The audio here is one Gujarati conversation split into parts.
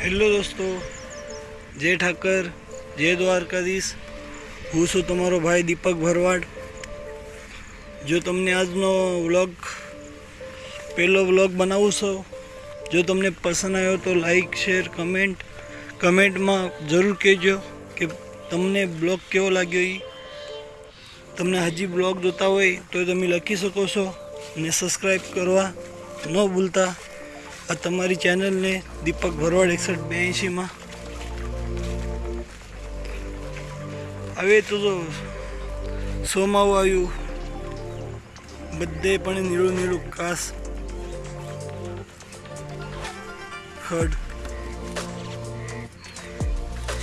હેલો દોસ્તો, જય ઠાકર, જય દ્વારકાધીશ. હું છું તમારો ભાઈ દીપક ભરવાડ. જો તમને આજનો વ્લોગ, પહેલો વ્લોગ બનાવું છો, જો તમને પસંદ આવ્યો તો લાઈક, શેર, કમેન્ટ, કમેન્ટમાં જરૂર કહેજો કે તમને બ્લોગ કેવો લાગ્યો એ તમને હજી બ્લોગ જોતા હોય તો તમે લખી શકો છો અને સબસ્ક્રાઈબ કરવા ન ભૂલતા. આ તમારી ચેનલને દીપક ભરવાડ એકસઠ બ્યાએંશીમાં હવે તો જો સોમાવું આવ્યું. બધે પણ નીળું નીળું ઘાસ, ખડ.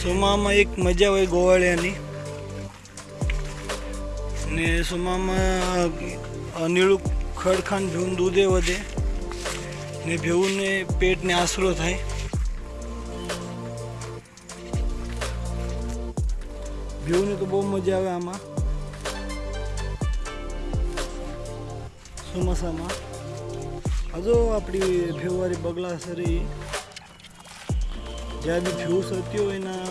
સોમામાં એક મજા હોય ગોવાળિયાની. ને સોમામાં નીળું ખડ ખાન ભેવું દૂધે વધે. ને ભેવુંને પેટને આશરો થાય. ભેવુંને તો બહુ મજા આવે આમાં. ચોમાસામાં. હજુ આપણી ભેવવાળી બગલા સરી જ્યાં બી ભેવું સરતી હોય એના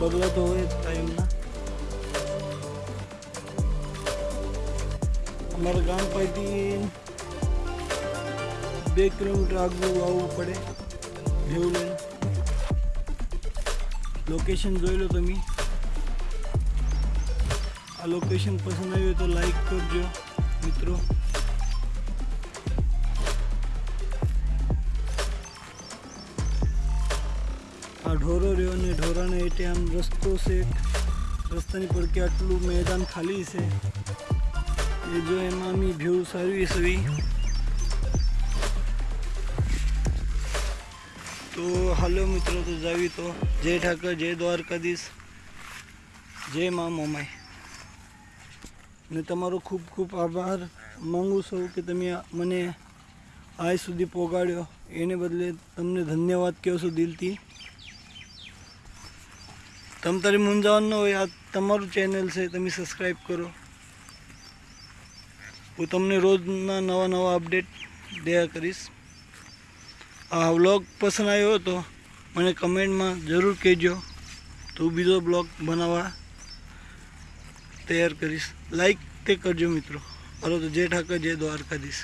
બગલા તો હોય જ કાયમના અમારા ગામ પાસેથી બે કિલોમીટર આગળ આવવું પડે. ભેવું લઈને લોકેશન જોઈ લો તમે. આ લોકેશન પસંદ આવ્યું તો લાઈક કરજો, મિત્રો. આ ઢોરો રહ્યો ને ઢોરાને એટલે આમ રસ્તો છે. રસ્તાની પર કે આટલું મેદાન ખાલી છે. એ જો એમાં અમે ભેવ સારી સવી તો હાલો મિત્રો, તો જાવી તો. જય ઠાકર, જય દ્વારકાધીશ. જય મા મોમાય ને તમારો ખૂબ ખૂબ આભાર. માંગુ છું કે તમે મને આજ સુધી પહોંચાડ્યો એને બદલે તમને ધન્યવાદ કહું છું દિલથી. તમ તારી મૂંઝાવાનું હોય, આ તમારું ચેનલ છે, તમે સબસ્ક્રાઈબ કરો. હું તમને રોજના નવા નવા અપડેટ દયા કરીશ. આ વ્લોગ પસંદ આવ્યો હતો મને કમેન્ટમાં જરૂર કહેજો. તો બીજો બ્લોગ બનાવવા તૈયાર કરીશ. લાઈક તે કરજો મિત્રો. હાલો તો જય ઠાકર, જય દ્વારકાધીશ.